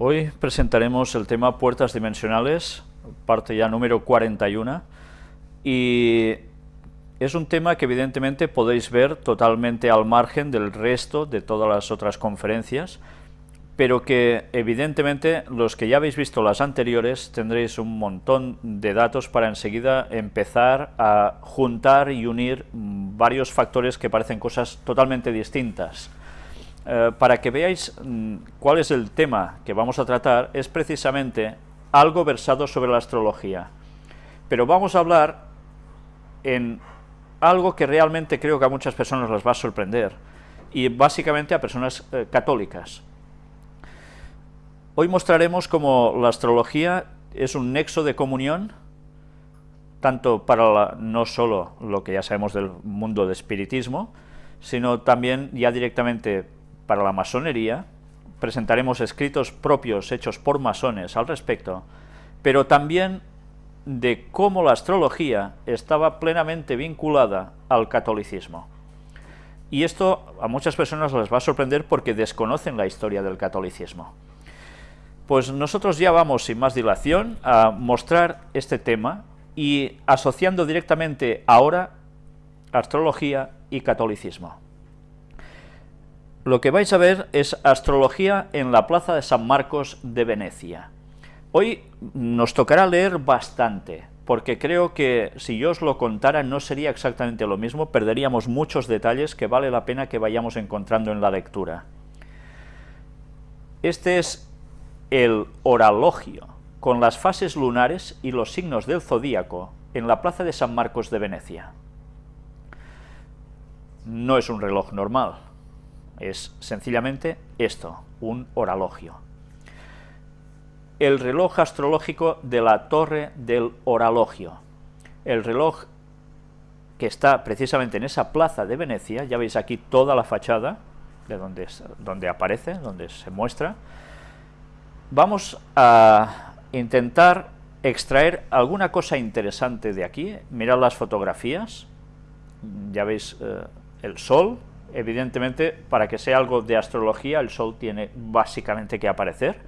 Hoy presentaremos el tema puertas dimensionales, parte ya número 41, y es un tema que evidentemente podéis ver totalmente al margen del resto de todas las otras conferencias, pero que evidentemente los que ya habéis visto las anteriores tendréis un montón de datos para enseguida empezar a juntar y unir varios factores que parecen cosas totalmente distintas. Eh, para que veáis mm, cuál es el tema que vamos a tratar, es precisamente algo versado sobre la astrología. Pero vamos a hablar en algo que realmente creo que a muchas personas les va a sorprender, y básicamente a personas eh, católicas. Hoy mostraremos cómo la astrología es un nexo de comunión, tanto para no solo lo que ya sabemos del mundo del espiritismo, sino también ya directamente para la masonería, presentaremos escritos propios hechos por masones al respecto, pero también de cómo la astrología estaba plenamente vinculada al catolicismo. Y esto a muchas personas les va a sorprender porque desconocen la historia del catolicismo. Pues nosotros ya vamos, sin más dilación, a mostrar este tema y asociando directamente ahora astrología y catolicismo. Lo que vais a ver es astrología en la plaza de San Marcos de Venecia. Hoy nos tocará leer bastante, porque creo que si yo os lo contara no sería exactamente lo mismo, perderíamos muchos detalles que vale la pena que vayamos encontrando en la lectura. Este es el oralogio, con las fases lunares y los signos del zodíaco, en la plaza de San Marcos de Venecia. No es un reloj normal, es sencillamente esto, un oralogio. El reloj astrológico de la torre del oralogio. El reloj que está precisamente en esa plaza de Venecia, ya veis aquí toda la fachada, de donde, donde aparece, donde se muestra. Vamos a intentar extraer alguna cosa interesante de aquí, mirad las fotografías, ya veis eh, el sol, evidentemente, para que sea algo de astrología, el Sol tiene básicamente que aparecer,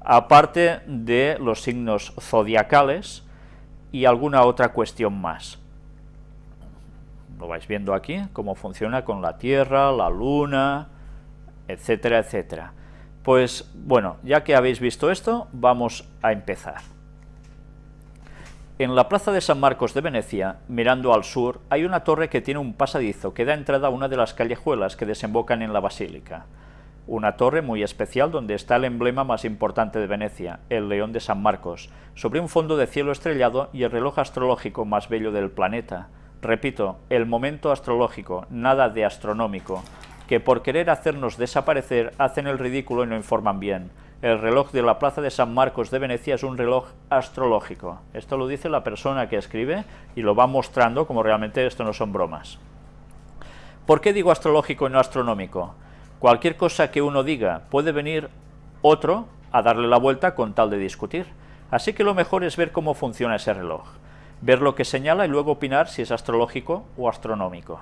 aparte de los signos zodiacales y alguna otra cuestión más. Lo vais viendo aquí, cómo funciona con la Tierra, la Luna, etcétera, etcétera. Pues, bueno, ya que habéis visto esto, vamos a empezar. En la plaza de San Marcos de Venecia, mirando al sur, hay una torre que tiene un pasadizo que da entrada a una de las callejuelas que desembocan en la basílica. Una torre muy especial donde está el emblema más importante de Venecia, el león de San Marcos, sobre un fondo de cielo estrellado y el reloj astrológico más bello del planeta. Repito, el momento astrológico, nada de astronómico, que por querer hacernos desaparecer hacen el ridículo y no informan bien el reloj de la Plaza de San Marcos de Venecia es un reloj astrológico. Esto lo dice la persona que escribe y lo va mostrando como realmente esto no son bromas. ¿Por qué digo astrológico y no astronómico? Cualquier cosa que uno diga puede venir otro a darle la vuelta con tal de discutir. Así que lo mejor es ver cómo funciona ese reloj, ver lo que señala y luego opinar si es astrológico o astronómico.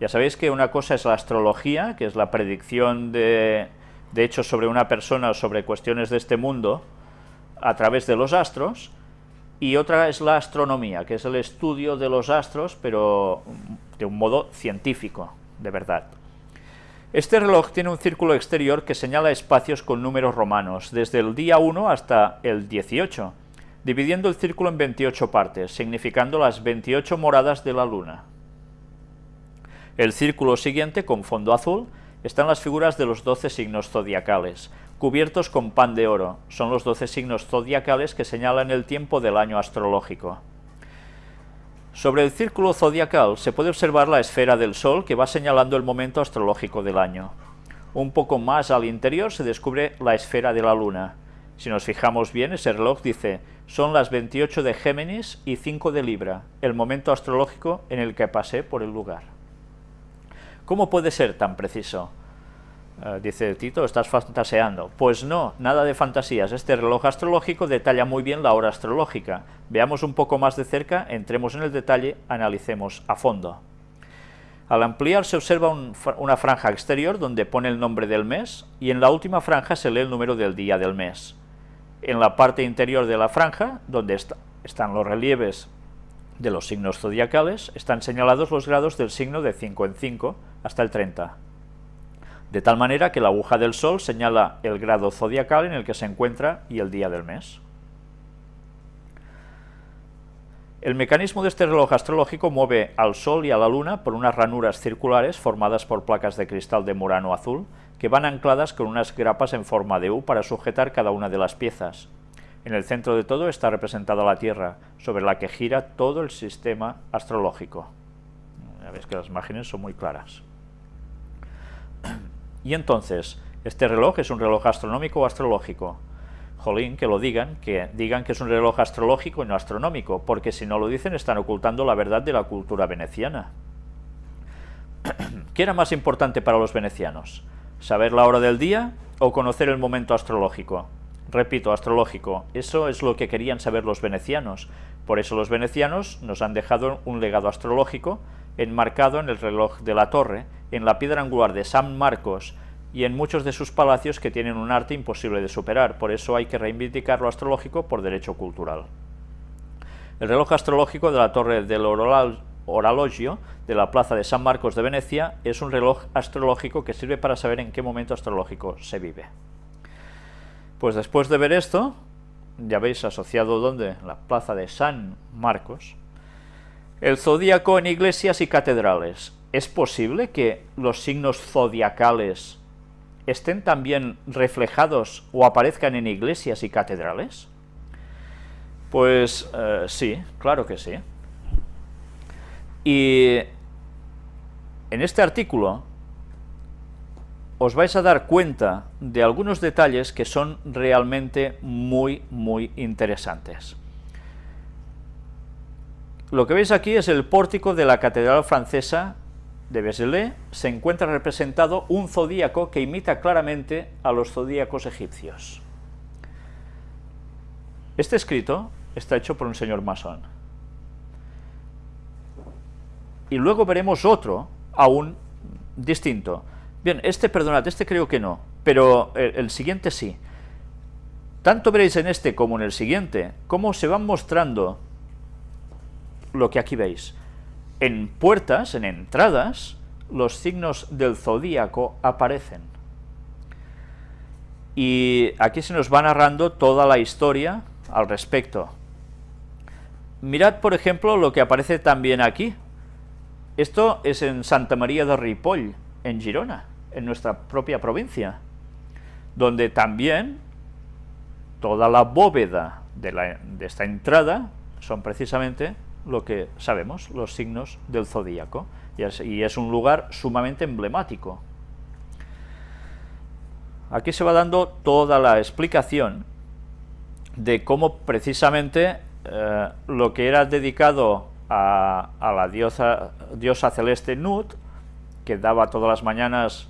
Ya sabéis que una cosa es la astrología, que es la predicción de de hecho sobre una persona o sobre cuestiones de este mundo a través de los astros, y otra es la astronomía, que es el estudio de los astros, pero de un modo científico, de verdad. Este reloj tiene un círculo exterior que señala espacios con números romanos, desde el día 1 hasta el 18, dividiendo el círculo en 28 partes, significando las 28 moradas de la luna. El círculo siguiente, con fondo azul, están las figuras de los doce signos zodiacales, cubiertos con pan de oro. Son los doce signos zodiacales que señalan el tiempo del año astrológico. Sobre el círculo zodiacal se puede observar la esfera del Sol que va señalando el momento astrológico del año. Un poco más al interior se descubre la esfera de la Luna. Si nos fijamos bien, ese reloj dice, son las 28 de Géminis y 5 de Libra, el momento astrológico en el que pasé por el lugar. ¿Cómo puede ser tan preciso? Eh, dice Tito, estás fantaseando. Pues no, nada de fantasías. Este reloj astrológico detalla muy bien la hora astrológica. Veamos un poco más de cerca, entremos en el detalle, analicemos a fondo. Al ampliar se observa una franja exterior donde pone el nombre del mes y en la última franja se lee el número del día del mes. En la parte interior de la franja, donde están los relieves de los signos zodiacales, están señalados los grados del signo de 5 en 5 hasta el 30. De tal manera que la aguja del sol señala el grado zodiacal en el que se encuentra y el día del mes. El mecanismo de este reloj astrológico mueve al Sol y a la Luna por unas ranuras circulares formadas por placas de cristal de murano azul que van ancladas con unas grapas en forma de U para sujetar cada una de las piezas. En el centro de todo está representada la Tierra, sobre la que gira todo el sistema astrológico. Ya veis que las imágenes son muy claras. Y entonces, ¿este reloj es un reloj astronómico o astrológico? Jolín, que lo digan, que digan que es un reloj astrológico y no astronómico, porque si no lo dicen están ocultando la verdad de la cultura veneciana. ¿Qué era más importante para los venecianos? ¿Saber la hora del día o conocer el momento astrológico? Repito, astrológico, eso es lo que querían saber los venecianos, por eso los venecianos nos han dejado un legado astrológico enmarcado en el reloj de la torre, en la piedra angular de San Marcos, y en muchos de sus palacios que tienen un arte imposible de superar, por eso hay que reivindicar lo astrológico por derecho cultural. El reloj astrológico de la Torre del Oralogio de la Plaza de San Marcos de Venecia es un reloj astrológico que sirve para saber en qué momento astrológico se vive. Pues después de ver esto, ya veis asociado donde, la Plaza de San Marcos, el zodíaco en iglesias y catedrales. ¿Es posible que los signos zodiacales estén también reflejados o aparezcan en iglesias y catedrales? Pues eh, sí, claro que sí. Y en este artículo os vais a dar cuenta de algunos detalles que son realmente muy, muy interesantes. Lo que veis aquí es el pórtico de la Catedral Francesa de Vézelay se encuentra representado un zodíaco que imita claramente a los zodíacos egipcios. Este escrito está hecho por un señor masón. Y luego veremos otro, aún distinto. Bien, este, perdonad, este creo que no, pero el, el siguiente sí. Tanto veréis en este como en el siguiente, cómo se van mostrando lo que aquí veis en puertas, en entradas, los signos del zodíaco aparecen. Y aquí se nos va narrando toda la historia al respecto. Mirad, por ejemplo, lo que aparece también aquí. Esto es en Santa María de Ripoll, en Girona, en nuestra propia provincia, donde también toda la bóveda de, de esta entrada son precisamente lo que sabemos, los signos del zodíaco, y es, un lugar sumamente emblemático. Aquí se va dando toda la explicación de cómo precisamente eh, lo que era dedicado a, la diosa, diosa, celeste Nut, que daba todas las mañanas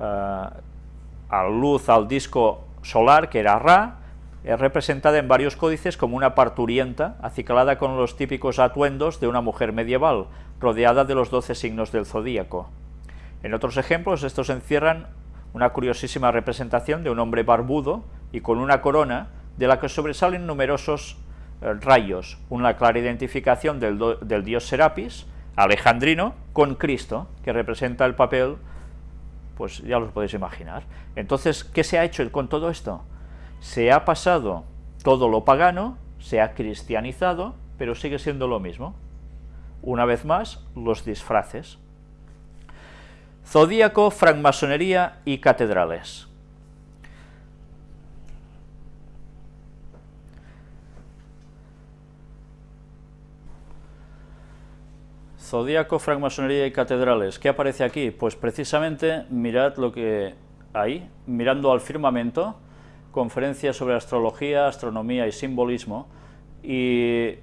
a luz al disco solar, que era Ra, es representada en varios códices como una parturienta, acicalada con los típicos atuendos de una mujer medieval, rodeada de los doce signos del zodíaco. En otros ejemplos, estos encierran una curiosísima representación de un hombre barbudo y con una corona de la que sobresalen numerosos eh, rayos, una clara identificación del, del dios Serapis, alejandrino, con Cristo, que representa el papel, pues ya los podéis imaginar. Entonces, ¿qué se ha hecho con todo esto? se ha pasado todo lo pagano, se ha cristianizado, pero sigue siendo lo mismo. Una vez más, los disfraces. Zodíaco, francmasonería y catedrales. Zodíaco, francmasonería y catedrales. ¿Qué aparece aquí? Pues precisamente mirad lo que hay, mirando al firmamento, conferencias sobre astrología, astronomía y simbolismo. ¿Y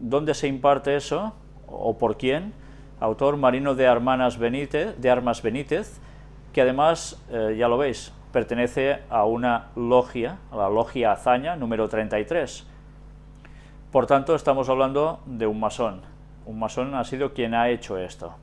dónde se imparte eso? ¿O por quién? Autor Marino de, Armanas Benítez, de Armas Benítez, que además, eh, ya lo veis, pertenece a una logia, a la logia Azaña, número 33. Por tanto, estamos hablando de un masón. Un masón ha sido quien ha hecho esto.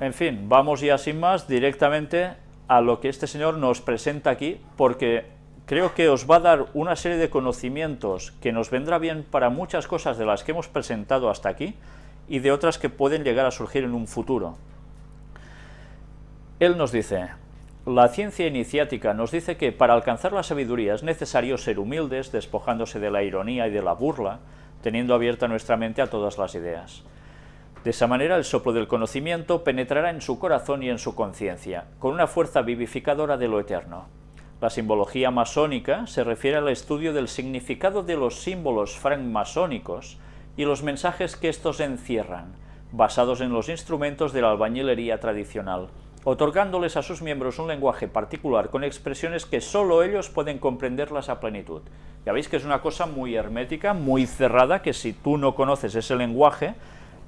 En fin, vamos ya sin más directamente a lo que este señor nos presenta aquí, porque creo que os va a dar una serie de conocimientos que nos vendrá bien para muchas cosas de las que hemos presentado hasta aquí, y de otras que pueden llegar a surgir en un futuro. Él nos dice, la ciencia iniciática nos dice que para alcanzar la sabiduría es necesario ser humildes, despojándose de la ironía y de la burla, teniendo abierta nuestra mente a todas las ideas. De esa manera el soplo del conocimiento penetrará en su corazón y en su conciencia, con una fuerza vivificadora de lo eterno. La simbología masónica se refiere al estudio del significado de los símbolos francmasónicos y los mensajes que estos encierran, basados en los instrumentos de la albañilería tradicional, otorgándoles a sus miembros un lenguaje particular con expresiones que sólo ellos pueden comprenderlas a plenitud. Ya veis que es una cosa muy hermética, muy cerrada, que si tú no conoces ese lenguaje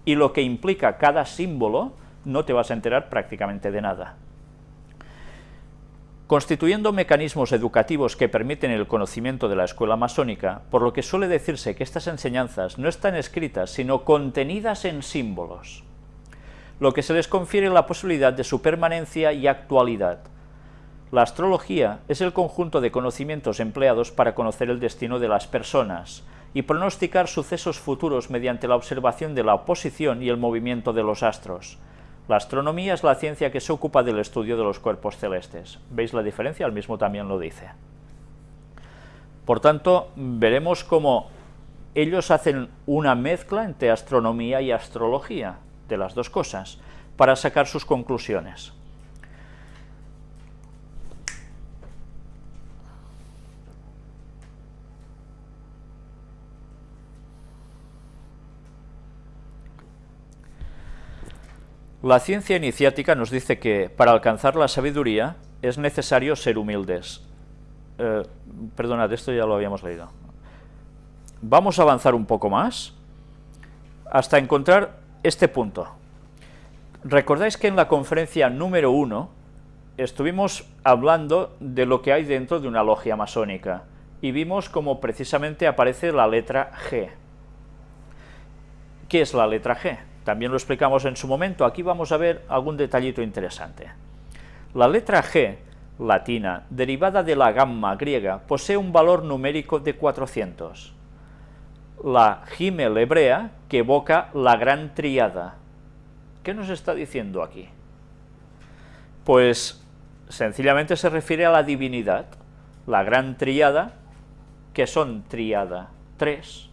y lo que implica cada símbolo, no te vas a enterar prácticamente de nada. Constituyendo mecanismos educativos que permiten el conocimiento de la escuela masónica, por lo que suele decirse que estas enseñanzas no están escritas, sino contenidas en símbolos, lo que se les confiere la posibilidad de su permanencia y actualidad. La astrología es el conjunto de conocimientos empleados para conocer el destino de las personas y pronosticar sucesos futuros mediante la observación de la oposición y el movimiento de los astros. La astronomía es la ciencia que se ocupa del estudio de los cuerpos celestes. ¿Veis la diferencia? El mismo también lo dice. Por tanto, veremos cómo ellos hacen una mezcla entre astronomía y astrología, de las dos cosas, para sacar sus conclusiones. La ciencia iniciática nos dice que para alcanzar la sabiduría es necesario ser humildes. Eh, perdonad, esto ya lo habíamos leído. Vamos a avanzar un poco más hasta encontrar este punto. Recordáis que en la conferencia número uno estuvimos hablando de lo que hay dentro de una logia masónica y vimos cómo precisamente aparece la letra G. ¿Qué es la letra G? También lo explicamos en su momento, aquí vamos a ver algún detallito interesante. La letra G, latina, derivada de la gamma griega, posee un valor numérico de 400. La Gimel hebrea, que evoca la gran triada. ¿Qué nos está diciendo aquí? Pues sencillamente se refiere a la divinidad, la gran triada, que son triada, tres,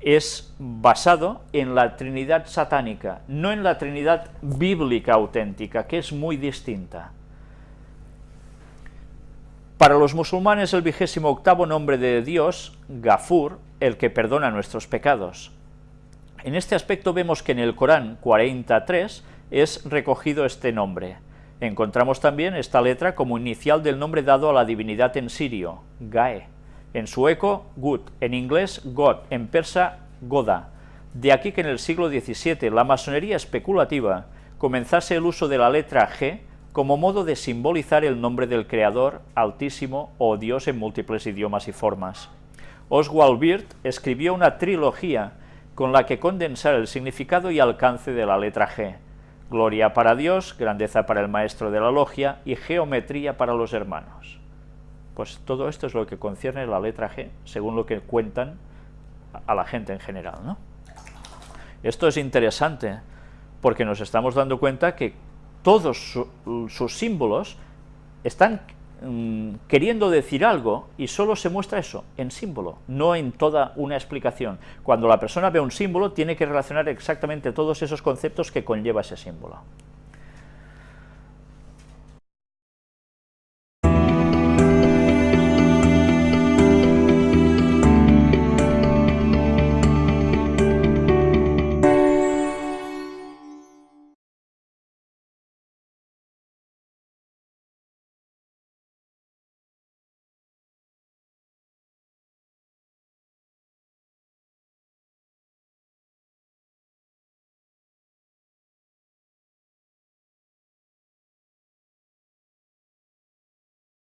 es basado en la Trinidad satánica, no en la Trinidad bíblica auténtica, que es muy distinta. Para los musulmanes el vigésimo octavo nombre de Dios, Gafur, el que perdona nuestros pecados. En este aspecto vemos que en el Corán 43 es recogido este nombre. Encontramos también esta letra como inicial del nombre dado a la divinidad en sirio, Gae en sueco Gut, en inglés God, en persa Goda. De aquí que en el siglo XVII la masonería especulativa comenzase el uso de la letra G como modo de simbolizar el nombre del Creador, Altísimo o Dios en múltiples idiomas y formas. Oswald Wirth escribió una trilogía con la que condensar el significado y alcance de la letra G, gloria para Dios, grandeza para el maestro de la logia y geometría para los hermanos. Pues todo esto es lo que concierne la letra G, según lo que cuentan a la gente en general. Esto es interesante, porque nos estamos dando cuenta que todos sus símbolos están mm, queriendo decir algo y solo se muestra eso, en símbolo, no en toda una explicación. Cuando la persona ve un símbolo, tiene que relacionar exactamente todos esos conceptos que conlleva ese símbolo.